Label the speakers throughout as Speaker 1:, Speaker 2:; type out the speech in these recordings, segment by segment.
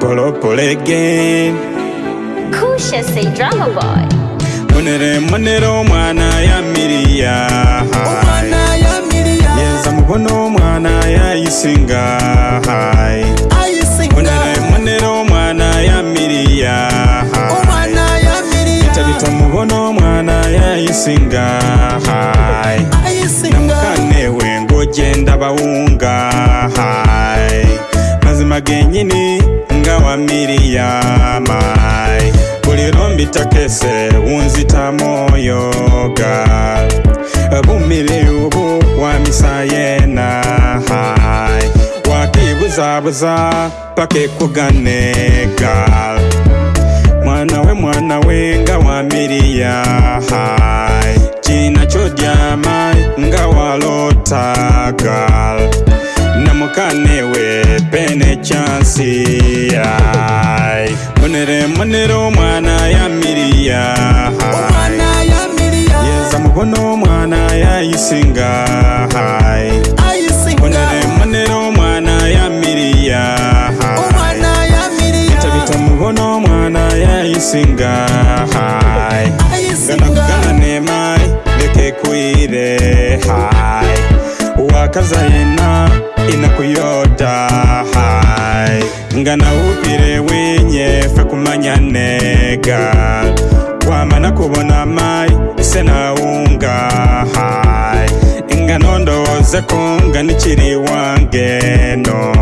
Speaker 1: Polo up, again. Kusha say drama boy. Munere munere omwana ya miria Omwana ya miriya. Yenza mubona omwana ya isinga. Ayisinga. Munere munere omwana ya miriya. Omwana ya ya isinga. Mazima wa Miriyamai bulilombitokese unzita moyoga bumiliubu wa hai wakibuzabuza pakekuganega mwana mwanawe mwanawe nga wa Miriyahai china chodyamai nga walotagal namukanewe pene chansi remunero mwana yamiriyayeza mukono mwana yaisinga remunero mwana yamiriyaitavita mukono mwana yaisinga ganakugana nemai ekekuire wakazaena inakuyoda hai nganawupirewinye fe kumanya nega kwamana kubona mai ise naungaha nganondoze ko nganikiri wangeno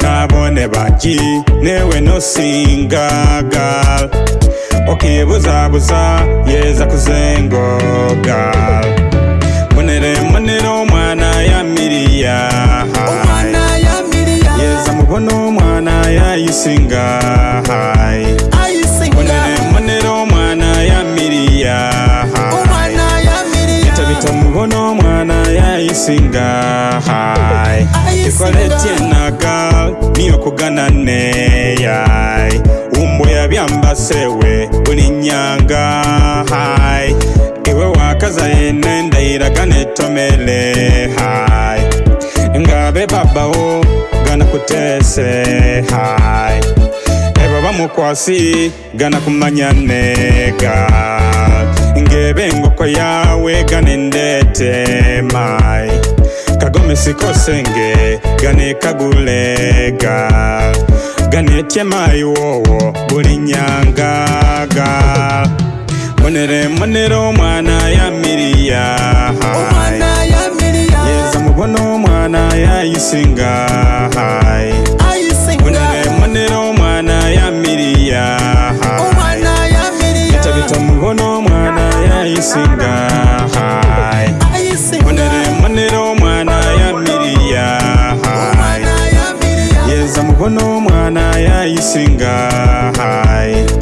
Speaker 1: nabone baki newe nosingaga ukibuzabuza yeza singa hai munera womwana yamiriya itavita muvono womwana yaisinga hai ikoletienaga niyokugana neyai umbo yavyamba sewe uninyanga hai iwe wakaza yene ndayiraga netomele hai ngave babawo gana kutese hai mukwasi gana kumanya neka ngebe ngoko yawe ganendetema kagomesikosenge ganekagulega ganetyemai wowo bulinyangaga monere monere omwana ya miliyaha yeza mubona omwana yayisingaha singa hai onere manero mwana ya miriya hai yeza mukono mwana ya isinga hai